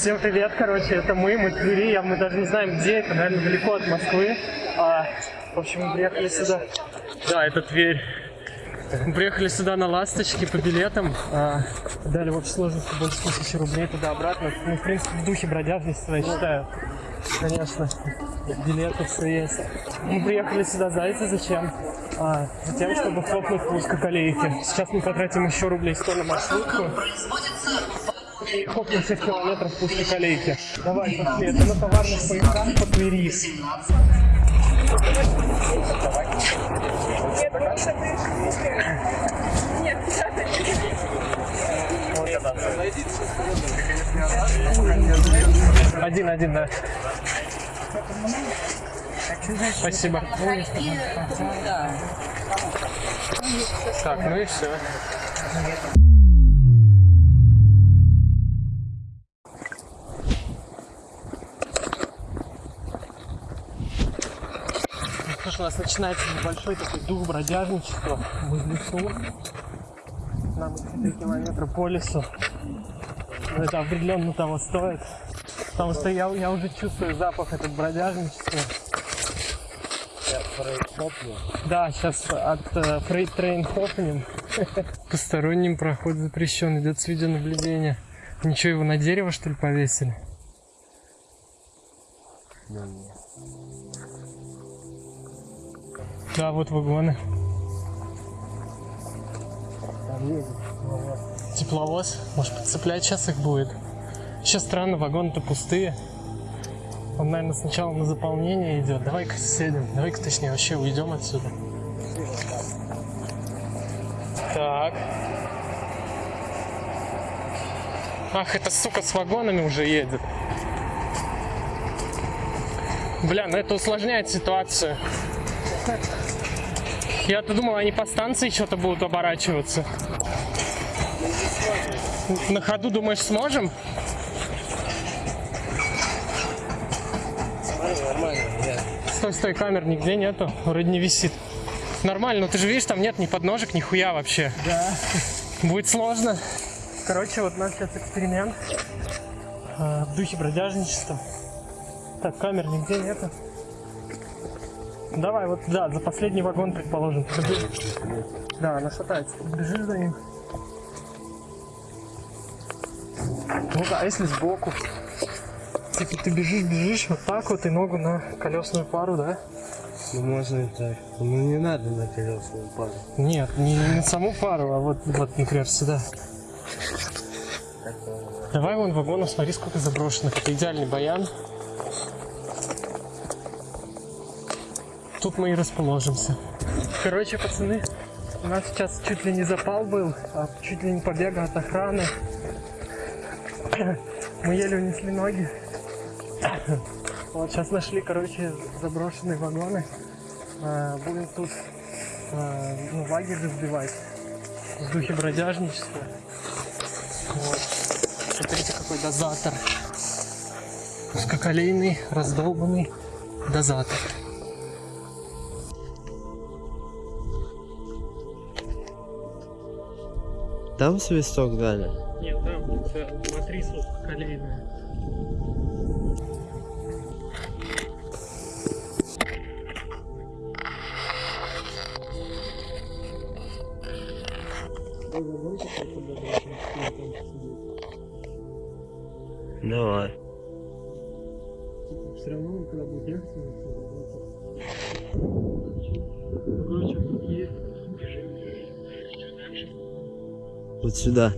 Всем привет, короче, это мы, мы Твери, я, мы даже не знаем где, это, наверное, далеко от Москвы. А, в общем, мы приехали сюда. Да, это Тверь. Мы приехали сюда на «Ласточке» по билетам. А, дали в общей сложности больше тысячи рублей туда-обратно. Ну, в принципе, в духе бродяжничества, я считаю. Конечно, билеты все есть. Мы приехали сюда, знаете, зачем? А, затем, чтобы хлопнуть в узкоколейке. Сейчас мы потратим еще рублей 100 на маршрутку. И хлопнем 6 километров в узкоколейке. Давай, пошли. Это на товарных поездах по Твери. Один, один, да. Спасибо. Так, ну и все. У нас начинается небольшой такой дух бродяжничества в лесу. Нам идти 3 километра по лесу. Но это определенно того стоит. Потому что я, я уже чувствую запах этого бродяжничества. Да, сейчас от э, Freight Train хопнем. Посторонним проход запрещен, идет с видеонаблюдения. Ничего, его на дерево что ли повесили? Да, вот вагоны. Тепловоз. Может подцеплять сейчас их будет. Еще странно, вагоны-то пустые. Он, наверное, сначала на заполнение идет. Давай-ка съедем. Давай-ка, точнее, вообще уйдем отсюда. Так. Ах, эта сука с вагонами уже едет. Бля, ну это усложняет ситуацию. Я-то думал, они по станции что-то будут оборачиваться. На ходу, думаешь, сможем? Стой, стой, камер нигде нету. Вроде не висит. Нормально, но ты же видишь, там нет ни подножек, ни хуя вообще. Да. Будет сложно. Короче, вот у нас сейчас эксперимент э, в духе бродяжничества. Так, камер нигде нету. Давай, вот, да, за последний вагон, предположим. Да, она шатается. Бежишь за ним. Ну да, а если сбоку? Типа ты бежишь, бежишь, вот так вот, и ногу на колесную пару, да? Ну можно и так. Ну не надо на колесную пару. Нет, не, не на саму пару, а вот, вот, например, сюда. Давай вон вагонов, смотри, сколько заброшенных. Это идеальный баян. Тут мы и расположимся. Короче, пацаны, у нас сейчас чуть ли не запал был, а чуть ли не побега от охраны. Мы еле унесли ноги. Вот сейчас нашли, короче, заброшенные вагоны. А, Будем тут а, ну, лагерь разбивать в духе бродяжничества. Вот. Смотрите, какой дозатор. Узкоколейный, раздолбанный дозатор. Там свисток дали? Нет, там матрица узкоколейная. Давай. Все равно, когда будет ехать, Короче, есть. Вот сюда.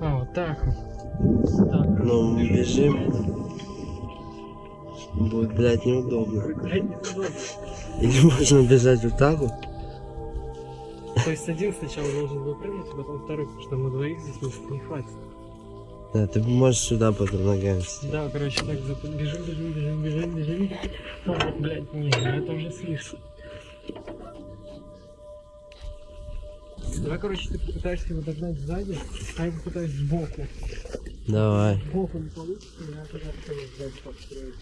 А, вот так вот. Так. Ну, мы бежим. Будет, блядь, неудобно. Блядь, неудобно. Или можно бежать вот так вот? То есть один сначала должен выпрыгнуть, а потом второй, потому что мы двоих здесь места не хватит. Да, ты можешь сюда потом ногами сидеть. Да, короче, так зап- бежим, бежим, бежим, бежим, бежим. Ну, блядь, не, это уже слишком. Давай, короче, ты попытаешься его догнать сзади, а я попытаюсь сбоку. Давай. Сбоку не получится, я тогда сзади подстроить.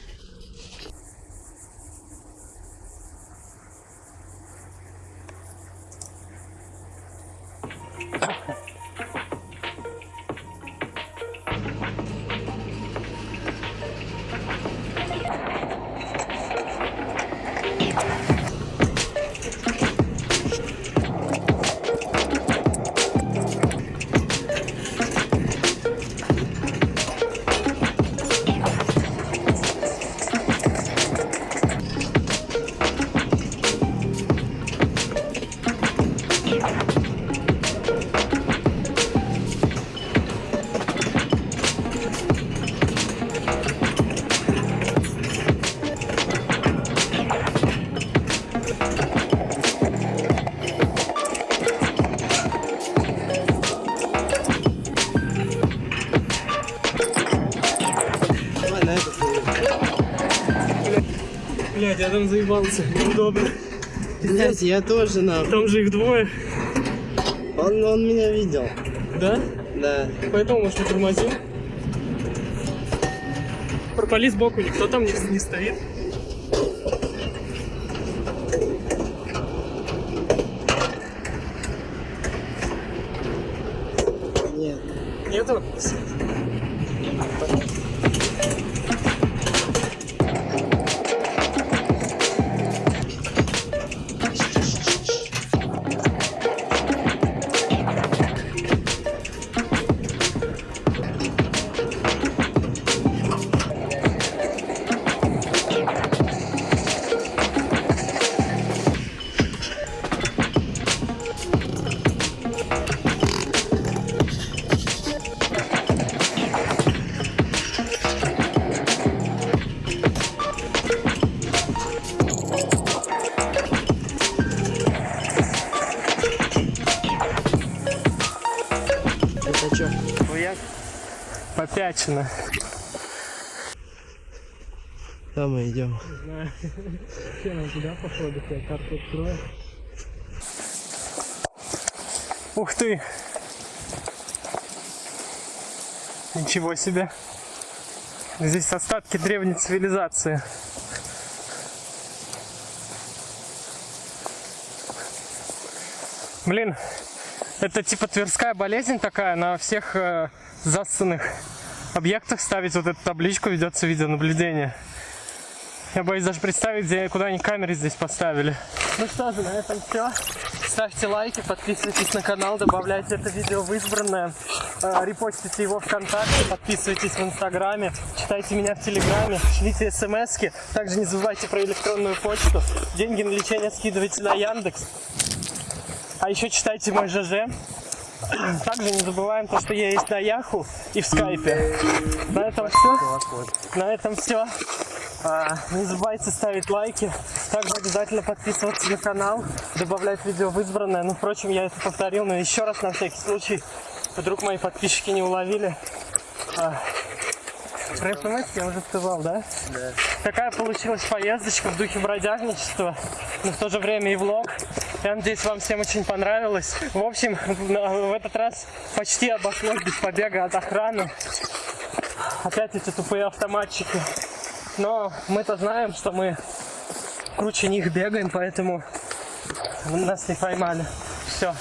Я там заебался. Неудобно. Пиздец, я тоже на. Там же их двое. Он, он меня видел. Да? Да. Поэтому, может, тормозим? Пропали сбоку, никто там не, не стоит. Нет. Нету? Попячено. Там мы идем. знаю. Все, нам туда походу, я карту открою. Ух ты! Ничего себе! Здесь остатки древней цивилизации. Блин, это типа тверская болезнь такая, на всех э, зассанных объектах ставить вот эту табличку, ведется видеонаблюдение. Я боюсь даже представить, где, куда они камеры здесь поставили. Ну что же, на этом все. Ставьте лайки, подписывайтесь на канал, добавляйте это видео в избранное, э, репостите его ВКонтакте, подписывайтесь в Инстаграме, читайте меня в Телеграме, шлите смски. Также не забывайте про электронную почту. Деньги на лечение скидывайте на Яндекс. А еще читайте мой ЖЖ. Также не забываем то, что я есть на Яху и в Скайпе. На этом все. На этом все. А, не забывайте ставить лайки. Также обязательно подписываться на канал, добавлять видео в избранное. Ну, впрочем, я это повторил, но еще раз на всякий случай. Вдруг мои подписчики не уловили. А, про СМС я уже сказал, да? Да. Такая получилась поездочка в духе бродягничества, но в то же время и влог. Я надеюсь, вам всем очень понравилось. В общем, в этот раз почти обошлось без побега от охраны. Опять эти тупые автоматчики. Но мы-то знаем, что мы круче них бегаем, поэтому нас не поймали. Все.